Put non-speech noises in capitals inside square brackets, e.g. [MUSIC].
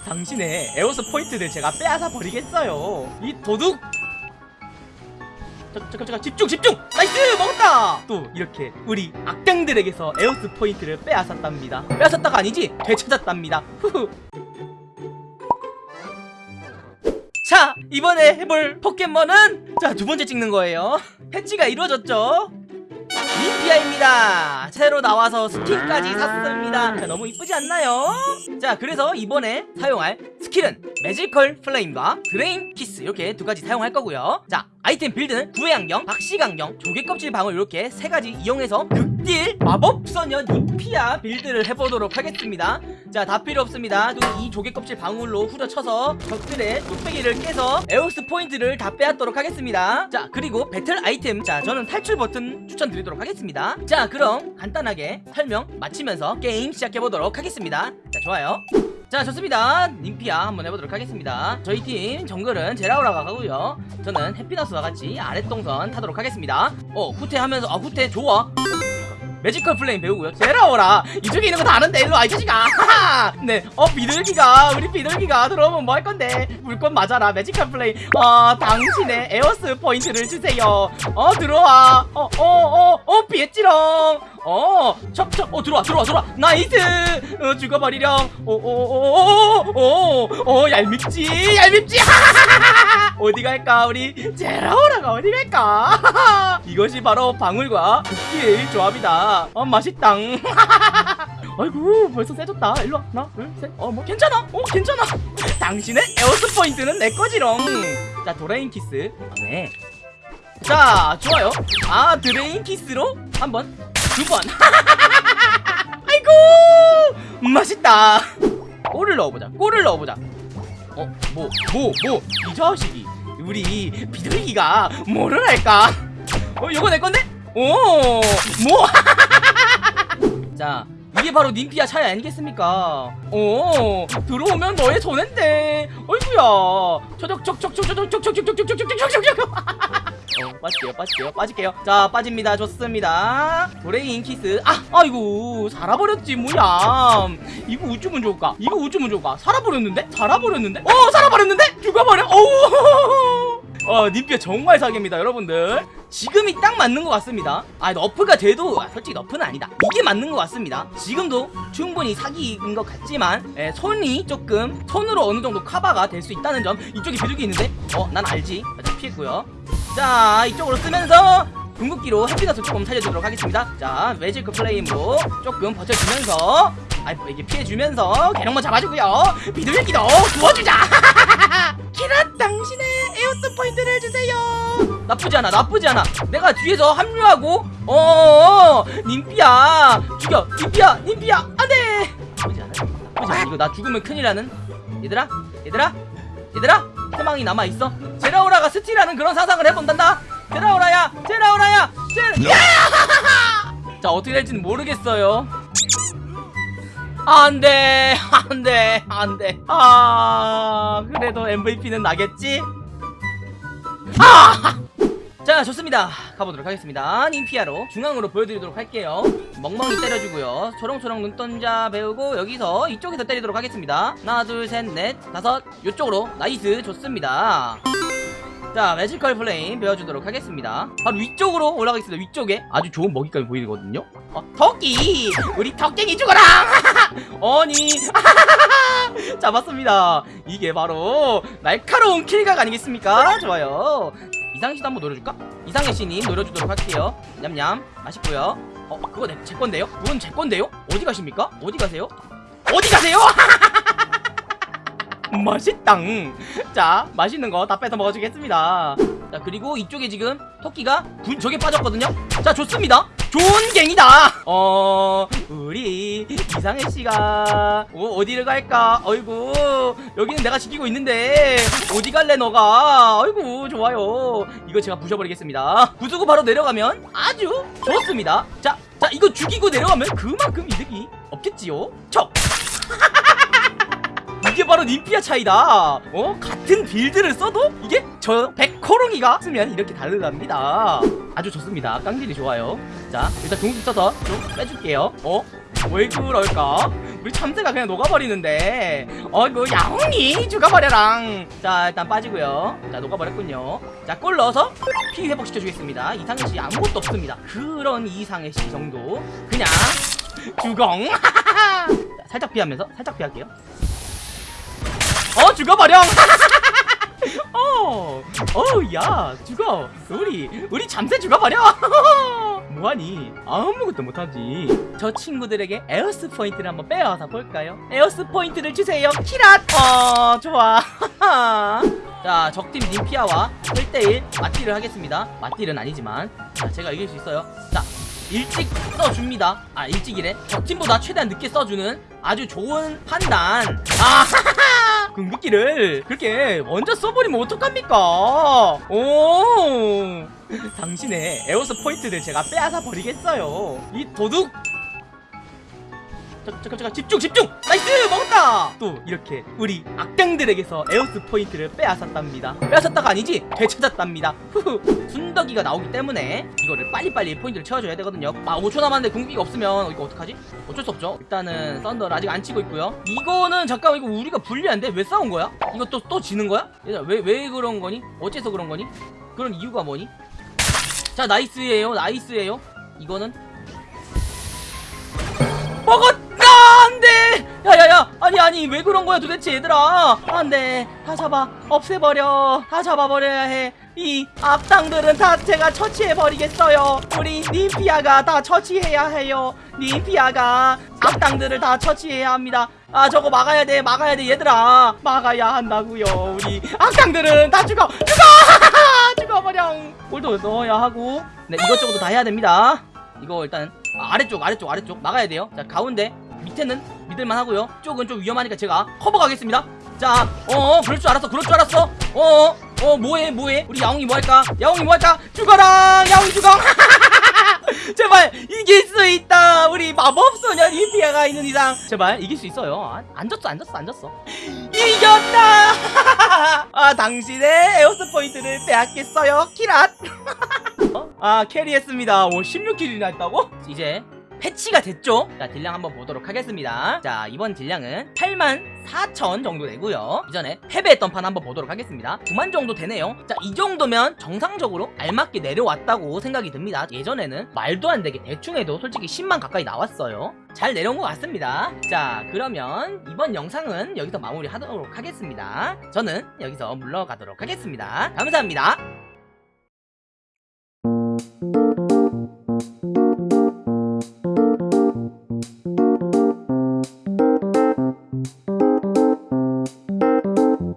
당신의 에오스 포인트를 제가 빼앗아 버리겠어요. 이 도둑! 잠깐 잠깐 집중 집중! Nice! 먹었다! 또 이렇게 우리 악당들에게서 에오스 포인트를 빼앗았답니다. 빼앗았다가 아니지? 되찾았답니다. 후후. 자 이번에 해볼 포켓몬은 자 두 번째 찍는 거예요. 패치가 이루어졌죠 님피아입니다 새로 나와서 스킨까지 샀습니다 자, 너무 이쁘지 않나요? 자 그래서 이번에 사용할 스킬은 Magical Flame과 Drain Kiss 이렇게 두 가지 사용할 거고요. 자 아이템 build는 구애 안경, 박식 안경, 조개 껍질 방울 이렇게 세 가지 이용해서 극딜 마법 소녀 님피아 build를 해보도록 하겠습니다. 자 다 필요 없습니다. 이 조개 껍질 방울로 후려쳐서 적들의 뚝배기를 깨서 에오스 포인트를 다 빼앗도록 하겠습니다. 자 그리고 배틀 아이템. 자 저는 탈출 버튼 추천드리도록 하겠습니다. 자 그럼 간단하게 설명 마치면서 게임 시작해보도록 하겠습니다. 자 좋아요 자 좋습니다. 님피아 한번 해보도록 하겠습니다. 저희 팀 정글은 제라오라가 가고요. 저는 해피너스와 같이 아랫동선 타도록 하겠습니다. 어 후퇴하면서 아 후퇴 좋아 Magical Flame 배우고요. 제라오라. 이쪽에 있는 거 다 아는데 일로 와 이 자식아. [LAUGHS] 네어 비둘기가 우리 비둘기가 들어오면 뭐 할 건데? 물건 맞아라 Magical Flame. 어 당신의 에오스 포인트를 주세요. 어 들어와. 어 어 어어 피했지롱 어 척척 어 들어와 들어와 들어와. Nice. 어 죽어버리렴. 오오오오오오 얄밉지 얄밉지. [LAUGHS] 어디 갈까 우리? 제라오라가 어디 갈까 [LAUGHS] 이것이 바로 방울과 국기의 조합이다. 어 맛있당. [LAUGHS] 아이고 벌써 세졌다. 일로와. 하나 둘셋어뭐 괜찮아. 어 괜찮아. 당신의 에오스 포인트는 내 거지롱. 자 Drain Kiss. 네. 자 좋아요. 아 Drain Kiss로 한번 두번. [LAUGHS] 아이고 맛있다. 골을 넣어보자. 골을 넣어보자. 어 뭐 뭐 뭐. 이 자식이. 우리 비둘기가 뭐를 할까 어 이거 내 건데? 오 뭐 자 [LAUGHS] 이게 바로 님피아 차이 아니겠습니까? 어 들어오면 너의 손해인데. 어이구야. 초적촉촉촉촉촉촉촉촉촉촉촉촉촉촉촉 어, [LAUGHS] 빠질게요 빠질게요 빠질게요. 자 빠집니다. 좋습니다. Drain Kiss. 아 아이고 살아버렸지 뭐야 이거 우쭈면 좋을까? 이거 우쭈면 좋을까? 살아버렸는데? 살아버렸는데? 어 살아버렸는데? 죽어버려. 어우 [LAUGHS] 어 님피아 정말 사기입니다 여러분들 지금이 딱 맞는 것 같습니다. 아 너프가 돼도 아, 솔직히 너프는 아니다. 이게 맞는 것 같습니다. 지금도 충분히 사기인 것 같지만 에, 손이 조금 손으로 어느 정도 커버가 될 수 있다는 점 이쪽에 비둘기 있는데? 어 난 알지. 자 피했고요. 자 이쪽으로 쓰면서 궁극기로 햇빛을 조금 살려주도록 하겠습니다. 자 매지크 플레임으로 조금 버텨주면서 아 이게 피해주면서 개령만 잡아주고요. 비둘기도 구워주자 나쁘지 않아 나쁘지 않아. 내가 뒤에서 합류하고 어어어 님피야 죽여 님피야 님피야 안돼! 나쁘지 않아 나쁘지 않아. 이거 나 죽으면 큰일나는. 얘들아 얘들아 얘들아 희망이 남아있어. 제라오라가 스틸하는 그런 상상을 해본단다. 제라오라야 제라오라야 제라 [LAUGHS] 자 어떻게 될지는 모르겠어요. 안돼 안돼 안돼. 아 그래도 MVP는 나겠지? 아! 자 좋습니다. 가보도록 하겠습니다. 님피아로 중앙으로 보여드리도록 할게요. 멍멍이 때려주고요. 초롱초롱 눈동자 배우고 여기서 이쪽에서 때리도록 하겠습니다. 하나 둘 셋 넷 다섯. 이쪽으로. Nice. 좋습니다. 자 매지컬 플레임 배워주도록 하겠습니다. 바로 위쪽으로 올라가겠습니다. 위쪽에. 아주 좋은 먹이감이 보이거든요. 어, 토끼 우리 턱갱이 죽어라! [LAUGHS] 아니! [LAUGHS] 잡았습니다. 이게 바로 날카로운 킬각 아니겠습니까? 좋아요 이상희씨도 한번 노려줄까? 이상희씨님 노려주도록 할게요 냠냠 맛있고요 어 그거 내, 제 건데요? 그건 제 건데요? 어디 가십니까? 어디 가세요? 어디 가세요? [LAUGHS] 맛있당 자 맛있는 거 다 뺏어 먹어주겠습니다 자 그리고 이쪽에 지금 토끼가 군 저게 빠졌거든요 자 좋습니다 좋은 갱이다 어 우리 이상해 씨가 어, 어디를 갈까 어이구 여기는 내가 지키고 있는데 어디 갈래 너가 어이구 좋아요 이거 제가 부셔버리겠습니다. 부수고 바로 내려가면 아주 좋습니다. 자, 자 이거 죽이고 내려가면 그만큼 이득이 없겠지요? 척! [LAUGHS] 이게 바로 님피아 차이다. 어? 같은 빌드를 써도 이게 저 백호롱이가 쓰면 이렇게 다르답니다. 아주 좋습니다. 깡질이 좋아요. 자 일단 궁극기 써서 좀 빼줄게요. 어? 왜 그럴까? 우리 참새가 그냥 녹아버리는데. 어이구 야옹이! 죽어버려랑. 자 일단 빠지고요. 자 녹아버렸군요. 자꿀 넣어서 피 회복시켜주겠습니다. 이상해씨 아무것도 없습니다. 그런 이상해씨 정도. 그냥 주공! 자, [LAUGHS] 살짝 피하면서? 살짝 피할게요. 어 죽어버려! [LAUGHS] 어, 어, 야, 죽어. 우리, 우리 잠새 죽어버려. [LAUGHS] 뭐하니? 아무것도 못하지. 저 친구들에게 에오스 포인트를 한번 빼앗아 볼까요? 에오스 포인트를 주세요. キラッ. 어, 좋아. [LAUGHS] 자, 적팀 님피아와 1대1 맞딜을 하겠습니다. 맞딜은 아니지만, 자, 제가 이길 수 있어요. 자, 일찍 써줍니다. 아, 일찍이래. 적팀보다 최대한 늦게 써주는 아주 좋은 판단. 아, [LAUGHS] 궁극기를 그렇게 먼저 써버리면 어떡합니까? 오, 당신의 에오스 포인트를 제가 빼앗아 버리겠어요. 이 도둑. 잠깐 잠깐 집중 집중 nice 먹었다 또 이렇게 우리 악당들에게서 에오스 포인트를 빼앗았답니다 빼앗았다가 아니지 되찾았답니다 후후 순덕이가 나오기 때문에 이거를 빨리빨리 포인트를 채워줘야 되거든요 아 5초 남았는데 궁극기가 없으면 이거 어떡하지? 어쩔 수 없죠 일단은 썬더를 아직 안 치고 있고요 이거는 잠깐만 이거 우리가 불리한데 왜 싸운 거야? 이거 또 또 지는 거야? 얘들아 왜, 왜 그런 거니? 어째서 그런 거니? 그런 이유가 뭐니? 자 nice예요 nice예요 이거는 안돼 아니 아니 왜 그런 거야 도대체 얘들아? 안돼 다 잡아. 없애버려. 다 잡아버려야 해 이 악당들은 다 제가 처치해버리겠어요. 우리 님피아가 다 처치해야 해요. 님피아가 악당들을 다 처치해야 합니다. 아 저거 막아야 돼 막아야 돼. 얘들아 막아야 한다고요 우리. 악당들은 다 죽어! 죽어! [LAUGHS] 죽어버려! 골도 넣어야 하고. 네 이것저것 다 해야 됩니다. 이거 일단 아, 아래쪽 아래쪽 아래쪽 막아야 돼요. 자 가운데 밑에는 믿을만 하고요. 쪽은 좀 위험하니까 제가 커버 가겠습니다. 자 어어 그럴 줄 알았어 그럴 줄 알았어. 어어 어 뭐해 뭐해? 우리 야옹이 뭐할까? 야옹이 뭐할까? 죽어라 야옹이 죽어! [LAUGHS] 제발 이길 수 있다! 우리 마법소녀 리피아가 있는 이상. 제발 이길 수 있어요. 안, 안 졌어 안 졌어 안 졌어. [LAUGHS] 이겼다! [LAUGHS] 아 당신의 에오스 포인트를 빼앗겠어요 キラッ! 어? 아 carry했습니다. 오 16kill이나 했다고? 이제 패치가 됐죠? 자 딜량 한번 보도록 하겠습니다. 자 이번 딜량은 8만 4천 정도 되고요. 이전에 패배했던 판 한번 보도록 하겠습니다. 9만 정도 되네요. 자 이 정도면 정상적으로 알맞게 내려왔다고 생각이 듭니다. 예전에는 말도 안 되게 대충 해도 솔직히 10만 가까이 나왔어요. 잘 내려온 것 같습니다. 자 그러면 이번 영상은 여기서 마무리 하도록 하겠습니다. 저는 여기서 물러가도록 하겠습니다. 감사합니다